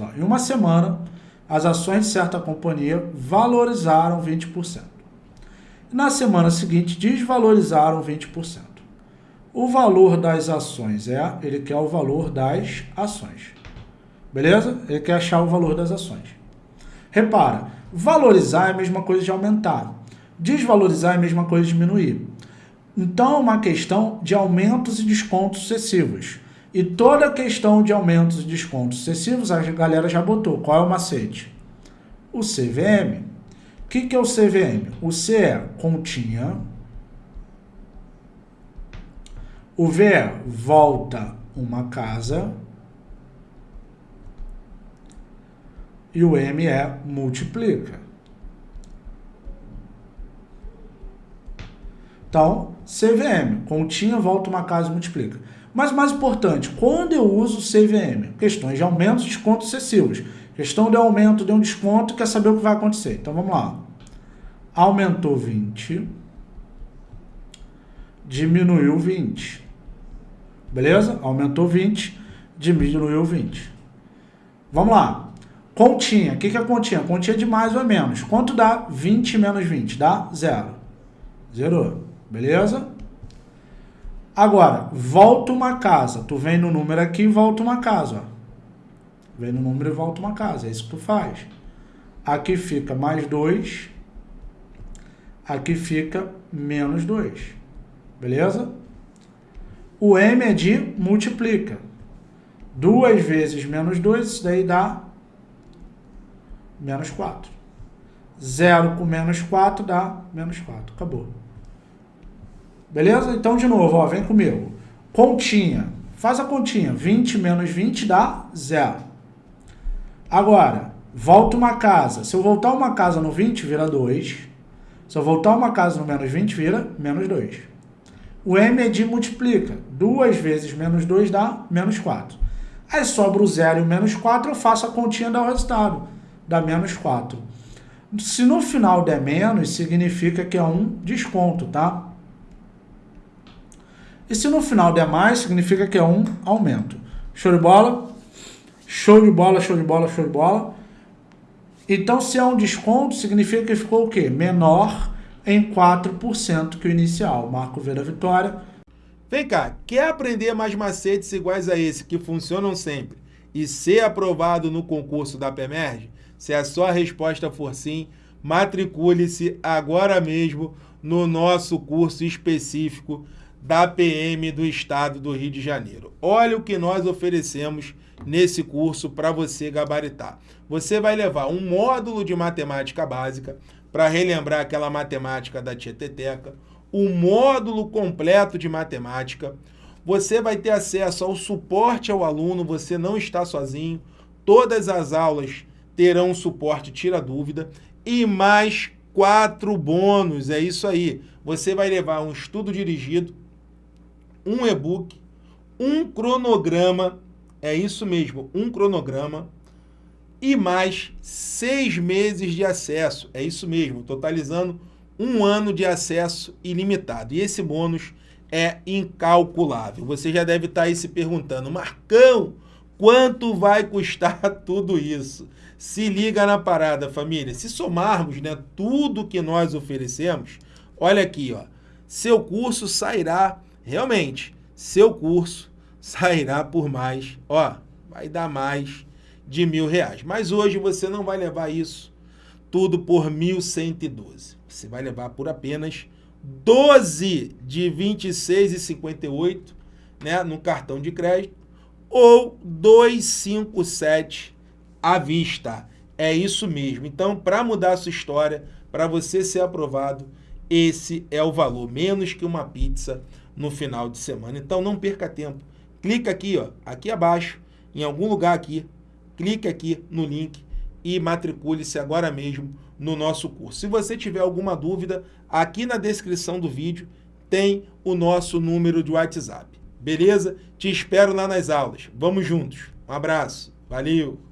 Ó. Em uma semana, as ações de certa companhia valorizaram 20%. Na semana seguinte, desvalorizaram 20%. O valor das ações é, ele quer o valor das ações. Beleza? Ele quer achar o valor das ações. Repara, valorizar é a mesma coisa de aumentar. Desvalorizar é a mesma coisa de diminuir. Então, é uma questão de aumentos e descontos sucessivos. E toda questão de aumentos e descontos sucessivos, a galera já botou. Qual é o macete? O CVM. O que, que é o CVM? O C é continha. O V é volta uma casa. E o M é multiplica. Então, CVM, continha, volta uma casa e multiplica. Mas mais importante, quando eu uso CVM? Questões de aumentos e descontos excessivos. Questão de aumento, de um desconto, quer saber o que vai acontecer. Então vamos lá. Aumentou 20, diminuiu 20. Beleza? Aumentou 20, diminuiu 20. Vamos lá. Continha. O que é continha? Continha de mais ou menos. Quanto dá 20 menos 20? Dá zero. Zerou. Beleza? Agora, volta uma casa. Tu vem no número aqui e volta uma casa. Ó. Vem no número e volta uma casa. É isso que tu faz. Aqui fica mais 2. Aqui fica menos 2. Beleza? O M é de multiplica. 2 vezes menos 2, isso daí dá menos 4. 0 com menos 4 dá menos 4. Acabou. Beleza? Então, de novo, ó, vem comigo. Continha. Faz a continha. 20 menos 20 dá 0. Agora, volta uma casa. Se eu voltar uma casa no 20, vira 2. Se eu voltar uma casa no menos 20, vira menos 2. O M é de multiplica. 2 vezes menos 2 dá menos 4. Aí sobra o 0 e o menos 4, eu faço a continha dar o resultado. Dá menos 4. Se no final der menos, significa que é um desconto, tá? E se no final der mais, significa que é um aumento. Show de bola? Show de bola, show de bola, show de bola. Então, se é um desconto, significa que ficou o quê? Menor em 4% que o inicial. Marco V da vitória. Vem cá, quer aprender mais macetes iguais a esse, que funcionam sempre, e ser aprovado no concurso da PEMERG? Se a sua resposta for sim, matricule-se agora mesmo no nosso curso específico da PM do Estado do Rio de Janeiro. Olha o que nós oferecemos nesse curso para você gabaritar. Você vai levar um módulo de matemática básica para relembrar aquela matemática da Tieteteca, um módulo completo de matemática, você vai ter acesso ao suporte ao aluno, você não está sozinho, todas as aulas terão suporte tira dúvida e mais quatro bônus, é isso aí. Você vai levar um estudo dirigido, um e-book, um cronograma, é isso mesmo, um cronograma, e mais seis meses de acesso, é isso mesmo, totalizando um ano de acesso ilimitado. E esse bônus é incalculável. Você já deve estar aí se perguntando, Marcão, quanto vai custar tudo isso? Se liga na parada, família. Se somarmos né, tudo que nós oferecemos, olha aqui, ó, seu curso sairá realmente, seu curso sairá por mais, ó, vai dar mais de mil reais. Mas hoje você não vai levar isso tudo por 1.112. Você vai levar por apenas 12 de 26,58 né, no cartão de crédito ou 257 à vista. É isso mesmo. Então, para mudar a sua história, para você ser aprovado, esse é o valor, menos que uma pizza no final de semana. Então não perca tempo. Clica aqui, ó, aqui abaixo, em algum lugar aqui, clique aqui no link e matricule-se agora mesmo no nosso curso. Se você tiver alguma dúvida, aqui na descrição do vídeo tem o nosso número de WhatsApp. Beleza? Te espero lá nas aulas. Vamos juntos. Um abraço. Valeu!